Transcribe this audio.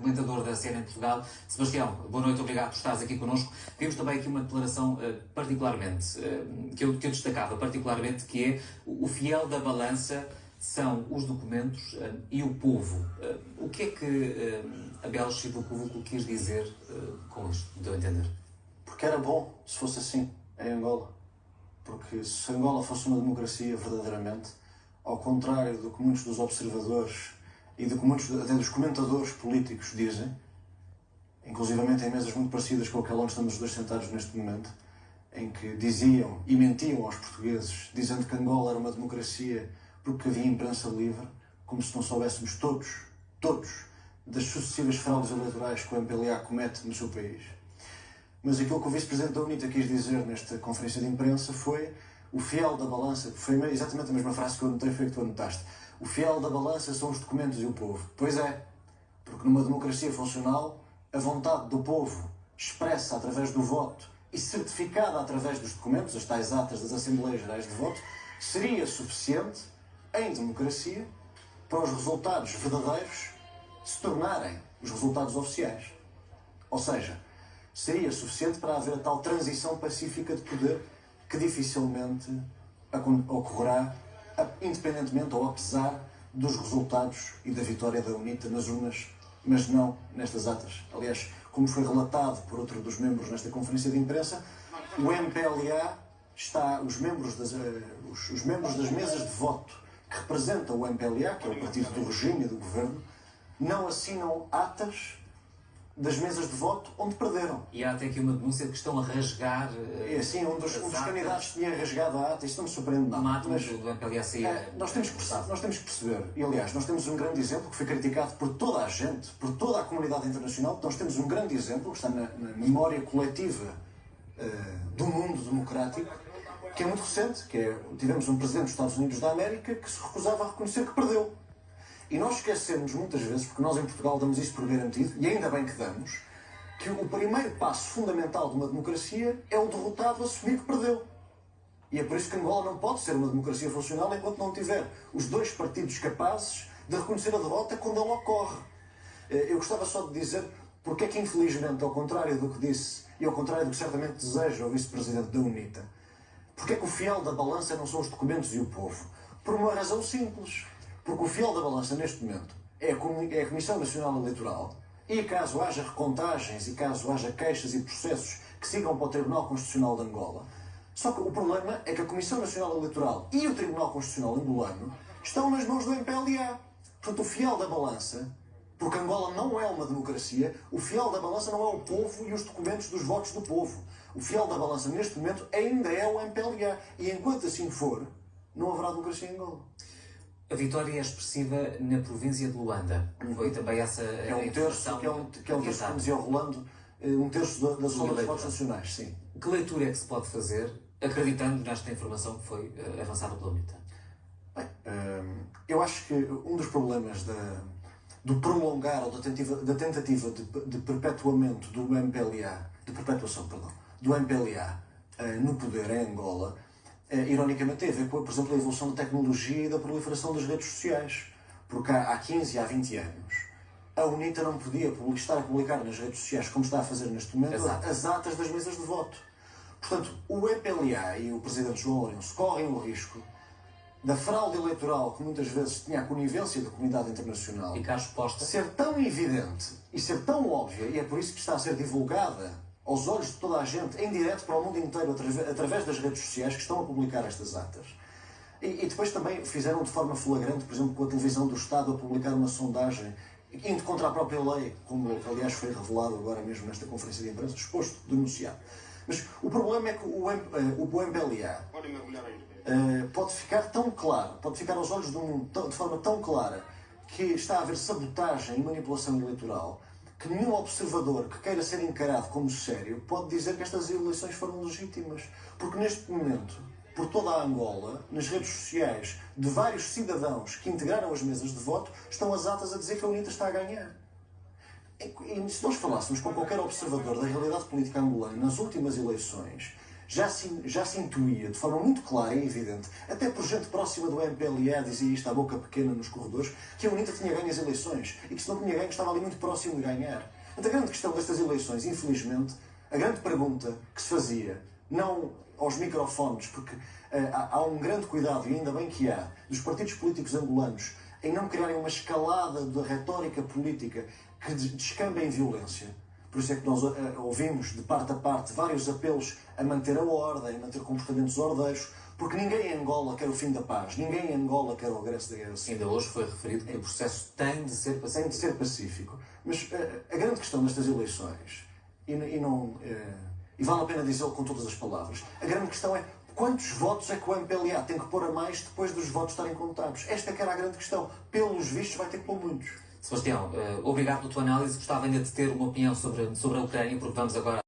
comentador da CNN Portugal. Sebastião, boa noite, obrigado por estares aqui connosco. Temos também aqui uma declaração uh, particularmente, uh, que, eu, que eu destacava particularmente, que é o fiel da balança são os documentos e o povo. o que é que Abel Chivucuvuco quis dizer com isto, deu a entender? Porque era bom se fosse assim em Angola. Porque se Angola fosse uma democracia verdadeiramente, ao contrário do que muitos dos observadores e do que muitos até dos comentadores políticos dizem, inclusivamente em mesas muito parecidas com aquela onde estamos os dois sentados neste momento, em que diziam e mentiam aos portugueses, dizendo que Angola era uma democracia porque havia imprensa livre, como se não soubéssemos todos, todos, das sucessivas fraudes eleitorais que o MPLA comete no seu país. Mas aquilo que o vice-presidente da UNITA quis dizer nesta conferência de imprensa foi o fiel da balança, foi exatamente a mesma frase que eu anotei, foi que tu anotaste. O fiel da balança são os documentos e o povo. Pois é, porque numa democracia funcional, a vontade do povo, expressa através do voto e certificada através dos documentos, as tais atas das Assembleias Gerais de Voto, seria suficiente, em democracia, para os resultados verdadeiros se tornarem os resultados oficiais. Ou seja, seria suficiente para haver a tal transição pacífica de poder que dificilmente ocorrerá, independentemente ou apesar dos resultados e da vitória da UNITA nas urnas, mas não nestas atas. Aliás, como foi relatado por outro dos membros nesta conferência de imprensa, o MPLA está, os membros das, eh, os, os membros das mesas de voto que representam o MPLA, que é o partido do regime e do governo, não assinam atas das mesas de voto onde perderam. E há até aqui uma denúncia de que estão a rasgar. É assim, um dos, um dos candidatos tinha rasgado a ata, isso não me surpreende nada. Mas do MPLA é, nós, temos que, nós temos que perceber, e aliás, nós temos um grande exemplo que foi criticado por toda a gente, por toda a comunidade internacional, nós temos um grande exemplo que está na, na memória coletiva uh, do mundo democrático, que é muito recente, que é, tivemos um presidente dos Estados Unidos da América que se recusava a reconhecer que perdeu. E nós esquecemos muitas vezes, porque nós em Portugal damos isso por garantido, e ainda bem que damos, que o primeiro passo fundamental de uma democracia é o derrotado assumir que perdeu. E é por isso que Angola não pode ser uma democracia funcional enquanto não tiver os dois partidos capazes de reconhecer a derrota quando ela ocorre. Eh, eu gostava só de dizer porque é que, infelizmente, ao contrário do que disse e ao contrário do que certamente deseja o vice-presidente da UNITA, porque é que o fiel da balança não são os documentos e o povo? Por uma razão simples. Porque o fiel da balança neste momento é a Comissão Nacional Eleitoral e caso haja recontagens e caso haja queixas e processos que sigam para o Tribunal Constitucional de Angola, só que o problema é que a Comissão Nacional Eleitoral e o Tribunal Constitucional angolano estão nas mãos do MPLA. Portanto, o fiel da balança, porque Angola não é uma democracia, o fiel da balança não é o povo e os documentos dos votos do povo. O fiel da balança neste momento ainda é o MPLA. E enquanto assim for, não haverá democracia em Angola. A vitória é expressiva na província de Luanda. Foi também essa é um terço, que é um, que é um terço, Rolando, eh, um terço da, da soma dos votos nacionais, sim. Que leitura é que se pode fazer, acreditando nesta informação que foi uh, avançada pela UNITA? Bem, uh, eu acho que um dos problemas da, do prolongar ou da tentativa, da tentativa de, de perpetuamento do MPLA, de perpetuação, perdão, do MPLA no poder em Angola, eh, ironicamente, tem a ver com, por exemplo, a evolução da tecnologia e da proliferação das redes sociais. Porque há, há 15, há 20 anos, a UNITA não podia estar a publicar nas redes sociais, como está a fazer neste momento, Exato. as atas das mesas de voto. Portanto, o EPLA e o Presidente João Lourenço correm o risco da fraude eleitoral que muitas vezes tinha a conivência da comunidade internacional ser tão evidente e ser tão óbvia, e é por isso que está a ser divulgada aos olhos de toda a gente, em direto para o mundo inteiro, através das redes sociais que estão a publicar estas atas. E, e, depois também fizeram de forma flagrante, por exemplo, com a televisão do Estado a publicar uma sondagem indo contra a própria lei, como aliás foi revelado agora mesmo nesta conferência de imprensa, exposto, denunciado. Mas o problema é que o, eh, o MPLA uh, pode ficar tão claro, pode ficar aos olhos do mundo de forma tão clara que está a haver sabotagem e manipulação eleitoral que nenhum observador que queira ser encarado como sério pode dizer que estas eleições foram legítimas. Porque neste momento, por toda a Angola, nas redes sociais de vários cidadãos que integraram as mesas de voto, estão as atas a dizer que a UNITA está a ganhar. E se nós falássemos com qualquer observador da realidade política angolana nas últimas eleições, já se, já se intuía de forma muito clara e evidente, até por gente próxima do MPLA dizia isto à boca pequena nos corredores, que a UNITA tinha ganho as eleições e que se não tinha ganho estava ali muito próximo de ganhar. A grande questão destas eleições, infelizmente, a grande pergunta que se fazia, não aos microfones, porque uh, há, há um grande cuidado, e ainda bem que há, dos partidos políticos angolanos em não criarem uma escalada da retórica política que descamba em violência. Por isso é que nós uh, ouvimos de parte a parte vários apelos a manter a ordem, a manter comportamentos ordeiros, porque ninguém em Angola quer o fim da paz, ninguém em Angola quer o regresso da guerra civil. Ainda hoje foi referido que o processo tem de ser pacífico. Tem de ser pacífico. Mas uh, a grande questão destas eleições, e, e não, uh, e vale a pena dizê-lo com todas as palavras, a grande questão é quantos votos é que o MPLA tem que pôr a mais depois dos votos estarem contados? Esta é que era a grande questão. Pelos vistos vai ter que pôr muitos. Sebastião, uh, obrigado pela tua análise. Gostava ainda de ter uma opinião sobre, sobre a Ucrânia, porque vamos agora